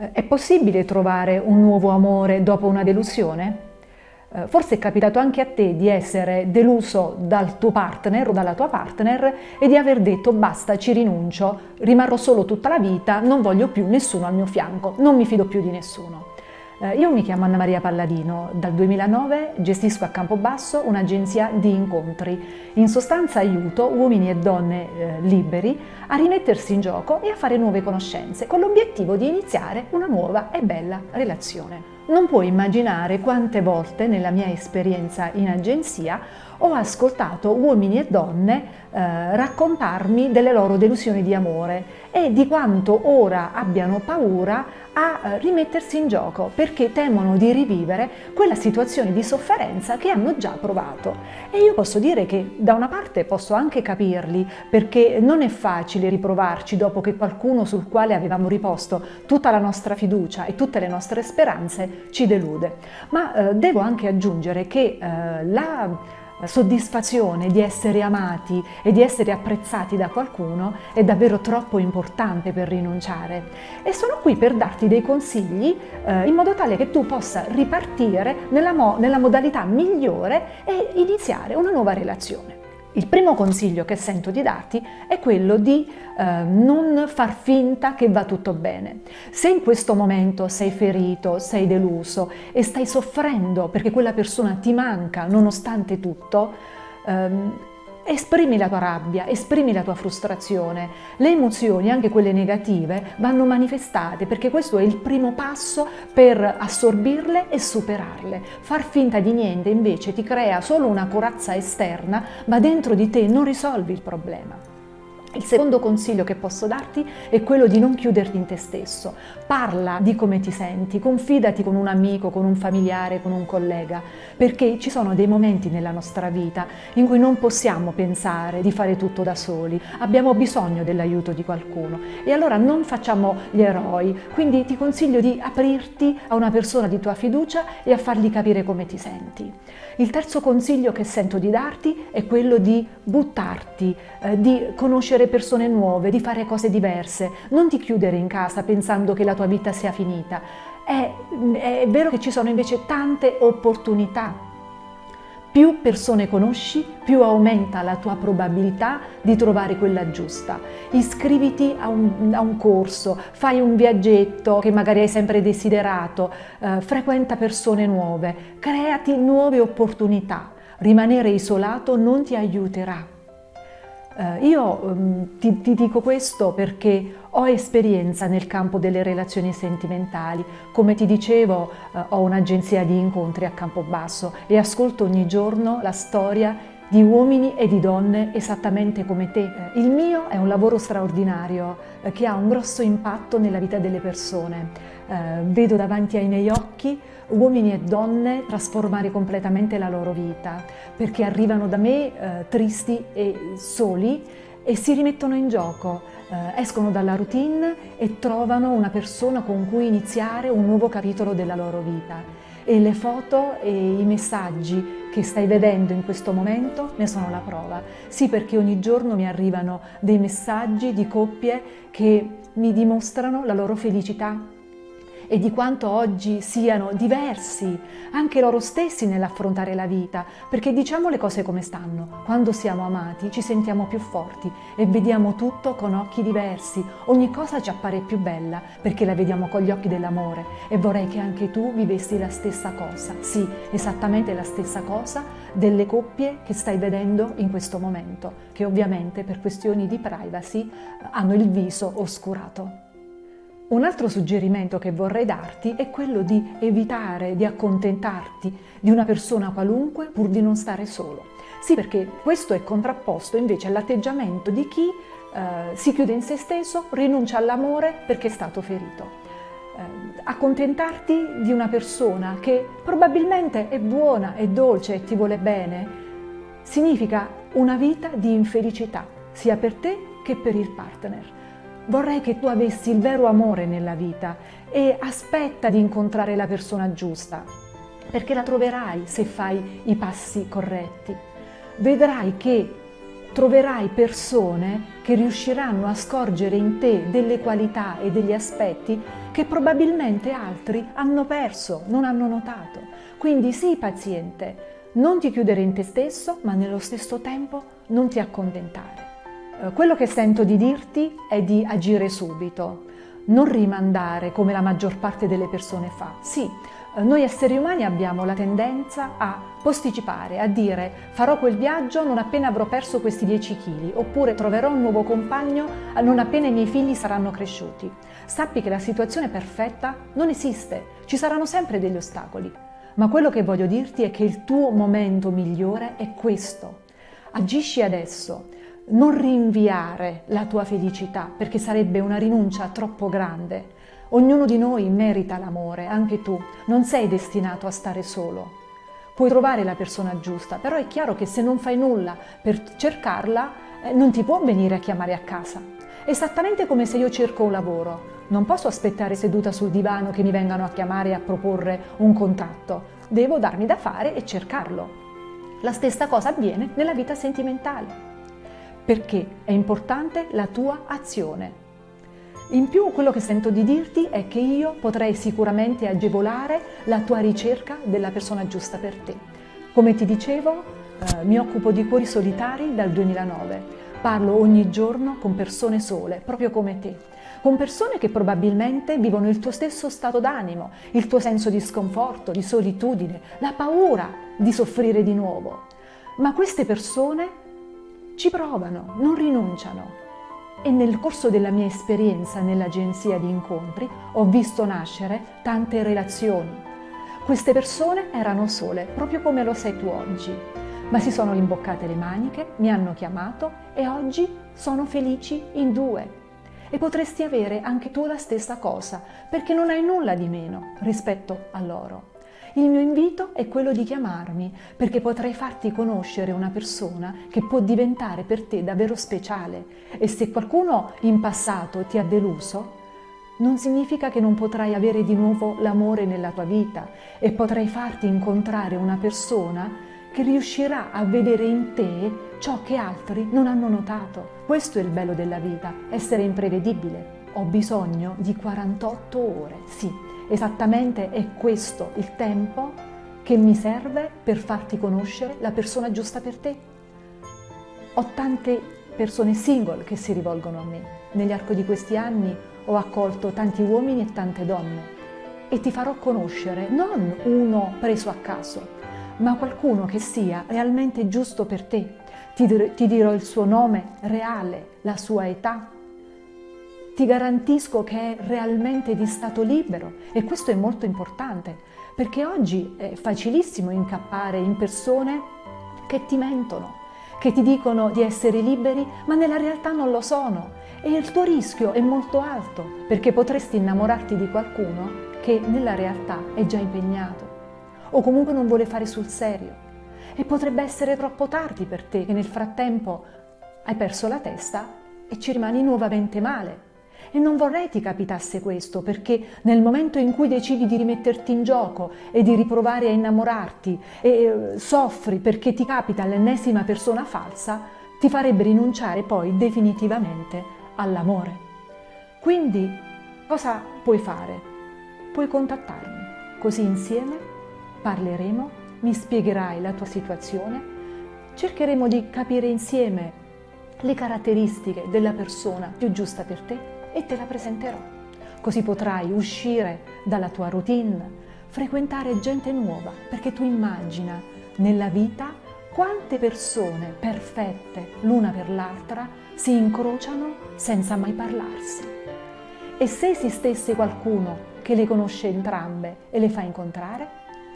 Eh, è possibile trovare un nuovo amore dopo una delusione? Eh, forse è capitato anche a te di essere deluso dal tuo partner o dalla tua partner e di aver detto basta, ci rinuncio, rimarrò solo tutta la vita, non voglio più nessuno al mio fianco, non mi fido più di nessuno. Eh, io mi chiamo Anna Maria Palladino, dal 2009 gestisco a Campobasso un'agenzia di incontri. In sostanza aiuto uomini e donne eh, liberi a rimettersi in gioco e a fare nuove conoscenze, con l'obiettivo di iniziare una nuova e bella relazione. Non puoi immaginare quante volte nella mia esperienza in agenzia ho ascoltato uomini e donne eh, raccontarmi delle loro delusioni di amore e di quanto ora abbiano paura a eh, rimettersi in gioco perché temono di rivivere quella situazione di sofferenza che hanno già provato. E io posso dire che da una parte posso anche capirli perché non è facile riprovarci dopo che qualcuno sul quale avevamo riposto tutta la nostra fiducia e tutte le nostre speranze ci delude. Ma eh, devo anche aggiungere che eh, la soddisfazione di essere amati e di essere apprezzati da qualcuno è davvero troppo importante per rinunciare e sono qui per darti dei consigli eh, in modo tale che tu possa ripartire nella, mo nella modalità migliore e iniziare una nuova relazione. Il primo consiglio che sento di darti è quello di eh, non far finta che va tutto bene. Se in questo momento sei ferito, sei deluso e stai soffrendo perché quella persona ti manca nonostante tutto, ehm, Esprimi la tua rabbia, esprimi la tua frustrazione. Le emozioni, anche quelle negative, vanno manifestate perché questo è il primo passo per assorbirle e superarle. Far finta di niente invece ti crea solo una corazza esterna, ma dentro di te non risolvi il problema. Il secondo consiglio che posso darti è quello di non chiuderti in te stesso. Parla di come ti senti, confidati con un amico, con un familiare, con un collega, perché ci sono dei momenti nella nostra vita in cui non possiamo pensare di fare tutto da soli, abbiamo bisogno dell'aiuto di qualcuno e allora non facciamo gli eroi, quindi ti consiglio di aprirti a una persona di tua fiducia e a fargli capire come ti senti. Il terzo consiglio che sento di darti è quello di buttarti, eh, di conoscere persone nuove, di fare cose diverse. Non ti chiudere in casa pensando che la tua vita sia finita. È, è vero che ci sono invece tante opportunità più persone conosci, più aumenta la tua probabilità di trovare quella giusta. Iscriviti a un, a un corso, fai un viaggetto che magari hai sempre desiderato, eh, frequenta persone nuove, creati nuove opportunità. Rimanere isolato non ti aiuterà. Eh, io um, ti, ti, dico questo perché ho esperienza nel campo delle relazioni sentimentali. Come ti dicevo, eh, ho un'agenzia di incontri a Campobasso e ascolto ogni giorno la storia di uomini e di donne esattamente come te. Eh, il mio è un lavoro straordinario eh, che ha un grosso impatto nella vita delle persone. Eh, vedo davanti ai miei occhi uomini e donne trasformare completamente la loro vita, perché arrivano da me eh, tristi e soli e si rimettono in gioco, eh, escono dalla routine e trovano una persona con cui iniziare un nuovo capitolo della loro vita. E le foto e i messaggi che stai vedendo in questo momento ne sono la prova. Sì, perché ogni giorno mi arrivano dei messaggi di coppie che mi dimostrano la loro felicità e di quanto oggi siano diversi anche loro stessi nell'affrontare la vita, perché diciamo le cose come stanno, quando siamo amati ci sentiamo più forti e vediamo tutto con occhi diversi, ogni cosa ci appare più bella perché la vediamo con gli occhi dell'amore. E vorrei che anche tu vivessi la stessa cosa, sì, esattamente la stessa cosa delle coppie che stai vedendo in questo momento, che ovviamente per questioni di privacy hanno il viso oscurato. Un altro suggerimento che vorrei darti è quello di evitare di accontentarti di una persona qualunque pur di non stare solo. Sì, perché questo è contrapposto invece all'atteggiamento di chi eh, si chiude in se stesso, rinuncia all'amore perché è stato ferito. Eh, accontentarti di una persona che probabilmente è buona, è dolce e ti vuole bene, significa una vita di infelicità, sia per te che per il partner. Vorrei che tu avessi il vero amore nella vita e aspetta di incontrare la persona giusta, perché la troverai se fai i passi corretti. Vedrai che troverai persone che riusciranno a scorgere in te delle qualità e degli aspetti che probabilmente altri hanno perso, non hanno notato. Quindi sii paziente, non ti chiudere in te stesso, ma nello stesso tempo non ti accontentare. Eh, quello che sento di dirti è di agire subito, non rimandare come la maggior parte delle persone fa. Sì, eh, noi esseri umani abbiamo la tendenza a posticipare, a dire farò quel viaggio non appena avrò perso questi 10 kg, oppure troverò un nuovo compagno non appena i miei figli saranno cresciuti. Sappi che la situazione perfetta non esiste, ci saranno sempre degli ostacoli, ma quello che voglio dirti è che il tuo momento migliore è questo. Agisci adesso, non rinviare la tua felicità perché sarebbe una rinuncia troppo grande. Ognuno di noi merita l'amore, anche tu, non sei destinato a stare solo. Puoi trovare la persona giusta, però è chiaro che se non fai nulla per cercarla, eh, non ti può venire a chiamare a casa. Esattamente come se io cerco un lavoro. Non posso aspettare seduta sul divano che mi vengano a chiamare e a proporre un contatto. Devo darmi da fare e cercarlo. La stessa cosa avviene nella vita sentimentale perché è importante la tua azione. In più quello che sento di dirti è che io potrei sicuramente agevolare la tua ricerca della persona giusta per te. Come ti dicevo, eh, mi occupo di cuori solitari dal 2009. Parlo ogni giorno con persone sole, proprio come te, con persone che probabilmente vivono il tuo stesso stato d'animo, il tuo senso di sconforto, di solitudine, la paura di soffrire di nuovo. Ma queste persone ci provano, non rinunciano. E nel corso della mia esperienza nell'agenzia di incontri ho visto nascere tante relazioni. Queste persone erano sole, proprio come lo sei tu oggi, ma si sono imboccate le maniche, mi hanno chiamato e oggi sono felici in due. E potresti avere anche tu la stessa cosa, perché non hai nulla di meno rispetto a loro. Il mio invito è quello di chiamarmi perché potrei farti conoscere una persona che può diventare per te davvero speciale e se qualcuno in passato ti ha deluso, non significa che non potrai avere di nuovo l'amore nella tua vita e potrai farti incontrare una persona che riuscirà a vedere in te ciò che altri non hanno notato. Questo è il bello della vita, essere imprevedibile. Ho bisogno di 48 ore, sì, Esattamente è questo il tempo che mi serve per farti conoscere la persona giusta per te. Ho tante persone single che si rivolgono a me. Negli arco di questi anni ho accolto tanti uomini e tante donne e ti farò conoscere non uno preso a caso, ma qualcuno che sia realmente giusto per te. Ti, dirò il suo nome reale, la sua età, ti garantisco che è realmente di stato libero e questo è molto importante perché oggi è facilissimo incappare in persone che ti mentono, che ti dicono di essere liberi ma nella realtà non lo sono. E il tuo rischio è molto alto perché potresti innamorarti di qualcuno che nella realtà è già impegnato o comunque non vuole fare sul serio. E potrebbe essere troppo tardi per te che nel frattempo hai perso la testa e ci rimani nuovamente male e non vorrei ti capitasse questo, perché nel momento in cui decidi di rimetterti in gioco e di riprovare a innamorarti e eh, soffri perché ti capita l'ennesima persona falsa, ti farebbe rinunciare poi definitivamente all'amore. Quindi cosa puoi fare? Puoi contattarmi, così insieme parleremo, mi spiegherai la tua situazione, cercheremo di capire insieme le caratteristiche della persona più giusta per te e te la presenterò. Così potrai uscire dalla tua routine, frequentare gente nuova, perché tu immagina nella vita quante persone perfette l'una per l'altra si incrociano senza mai parlarsi. E se esistesse qualcuno che le conosce entrambe e le fa incontrare,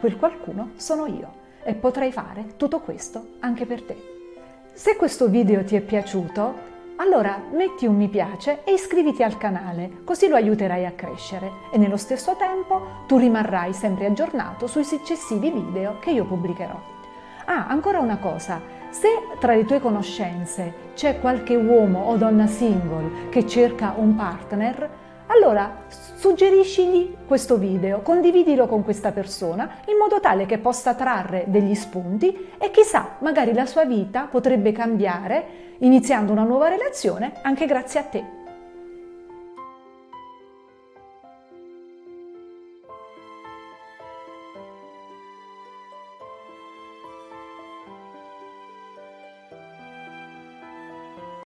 quel qualcuno sono io e potrei fare tutto questo anche per te. Se questo video ti è piaciuto, allora metti un mi piace e iscriviti al canale, così lo aiuterai a crescere e nello stesso tempo tu rimarrai sempre aggiornato sui successivi video che io pubblicherò. Ah, ancora una cosa, se tra le tue conoscenze c'è qualche uomo o donna single che cerca un partner, allora suggeriscigli questo video, condividilo con questa persona in modo tale che possa trarre degli spunti e chissà, magari la sua vita potrebbe cambiare iniziando una nuova relazione anche grazie a te.